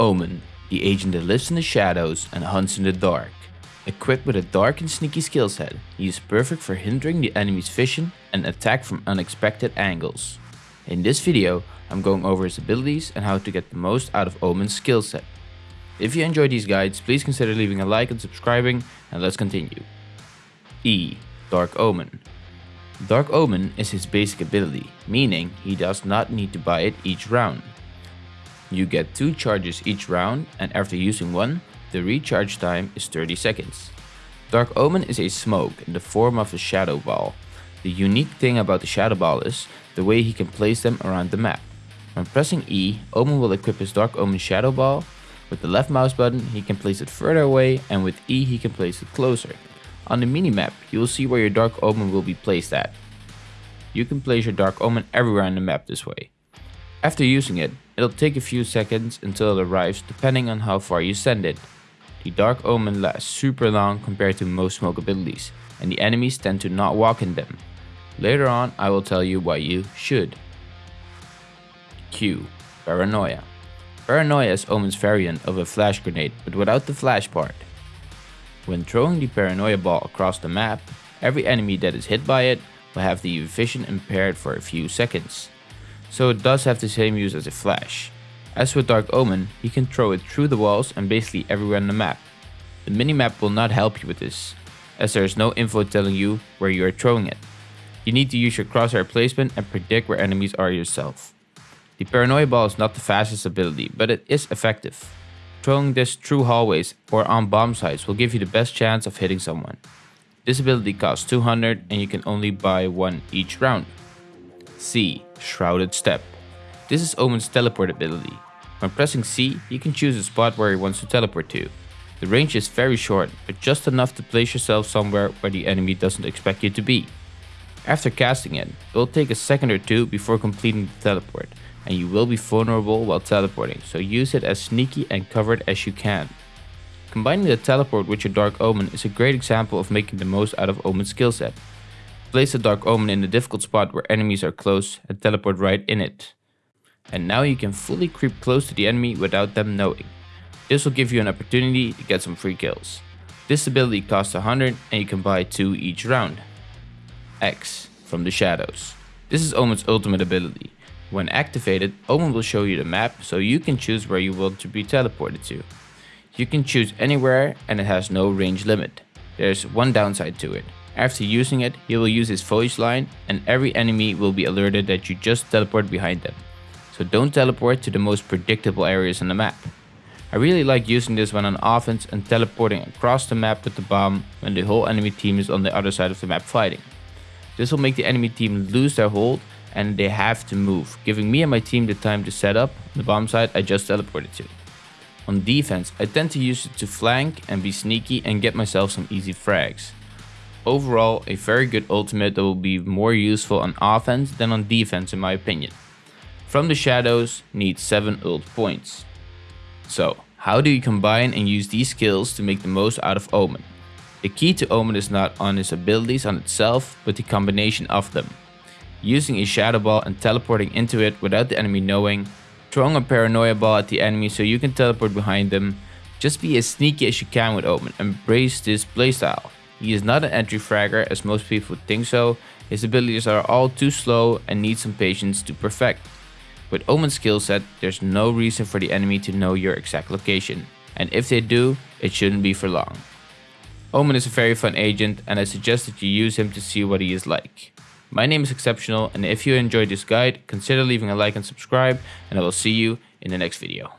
Omen, the agent that lives in the shadows and hunts in the dark. Equipped with a dark and sneaky skill set, he is perfect for hindering the enemy's vision and attack from unexpected angles. In this video, I'm going over his abilities and how to get the most out of Omen's skill set. If you enjoyed these guides, please consider leaving a like and subscribing, and let's continue. E. Dark Omen Dark Omen is his basic ability, meaning he does not need to buy it each round. You get 2 charges each round and after using one, the recharge time is 30 seconds. Dark Omen is a smoke in the form of a shadow ball. The unique thing about the shadow ball is the way he can place them around the map. When pressing E, Omen will equip his Dark Omen shadow ball. With the left mouse button, he can place it further away and with E he can place it closer. On the minimap, you will see where your Dark Omen will be placed at. You can place your Dark Omen everywhere on the map this way. After using it, it'll take a few seconds until it arrives depending on how far you send it. The Dark Omen lasts super long compared to most smoke abilities, and the enemies tend to not walk in them. Later on I will tell you why you should. Q. Paranoia. Paranoia is Omen's variant of a flash grenade, but without the flash part. When throwing the Paranoia ball across the map, every enemy that is hit by it will have the vision impaired for a few seconds so it does have the same use as a flash. As with Dark Omen, you can throw it through the walls and basically everywhere on the map. The minimap will not help you with this, as there is no info telling you where you are throwing it. You need to use your crosshair placement and predict where enemies are yourself. The Paranoia Ball is not the fastest ability, but it is effective. Throwing this through hallways or on bomb sites will give you the best chance of hitting someone. This ability costs 200 and you can only buy one each round. C. Shrouded Step. This is Omen's teleport ability. When pressing C, he can choose a spot where he wants to teleport to. The range is very short, but just enough to place yourself somewhere where the enemy doesn't expect you to be. After casting it, it will take a second or two before completing the teleport, and you will be vulnerable while teleporting, so use it as sneaky and covered as you can. Combining the teleport with your Dark Omen is a great example of making the most out of Omen's skill set. Place the Dark Omen in a difficult spot where enemies are close and teleport right in it. And now you can fully creep close to the enemy without them knowing. This will give you an opportunity to get some free kills. This ability costs 100 and you can buy 2 each round. X from the shadows. This is Omen's ultimate ability. When activated, Omen will show you the map so you can choose where you want to be teleported to. You can choose anywhere and it has no range limit. There's one downside to it. After using it, he will use his foliage line and every enemy will be alerted that you just teleport behind them. So don't teleport to the most predictable areas on the map. I really like using this when on offense and teleporting across the map with the bomb when the whole enemy team is on the other side of the map fighting. This will make the enemy team lose their hold and they have to move, giving me and my team the time to set up the bomb site I just teleported to. On defense, I tend to use it to flank and be sneaky and get myself some easy frags. Overall, a very good ultimate that will be more useful on offense than on defense in my opinion. From the Shadows needs 7 ult points. So, how do you combine and use these skills to make the most out of Omen? The key to Omen is not on his abilities on itself, but the combination of them. Using a Shadow Ball and teleporting into it without the enemy knowing, throwing a Paranoia Ball at the enemy so you can teleport behind them, just be as sneaky as you can with Omen, embrace this playstyle. He is not an entry fragger as most people think so, his abilities are all too slow and need some patience to perfect. With Omen's skill set, there's no reason for the enemy to know your exact location, and if they do, it shouldn't be for long. Omen is a very fun agent and I suggest that you use him to see what he is like. My name is Exceptional and if you enjoyed this guide, consider leaving a like and subscribe and I will see you in the next video.